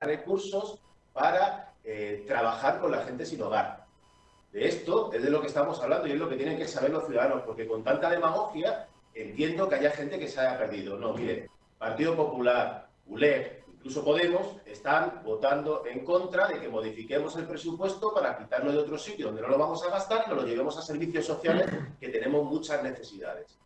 recursos para eh, trabajar con la gente sin hogar. De esto es de lo que estamos hablando y es lo que tienen que saber los ciudadanos, porque con tanta demagogia entiendo que haya gente que se haya perdido. No, mire, Partido Popular, ULEG, incluso Podemos, están votando en contra de que modifiquemos el presupuesto para quitarlo de otro sitio donde no lo vamos a gastar y nos lo llevemos a servicios sociales que tenemos muchas necesidades.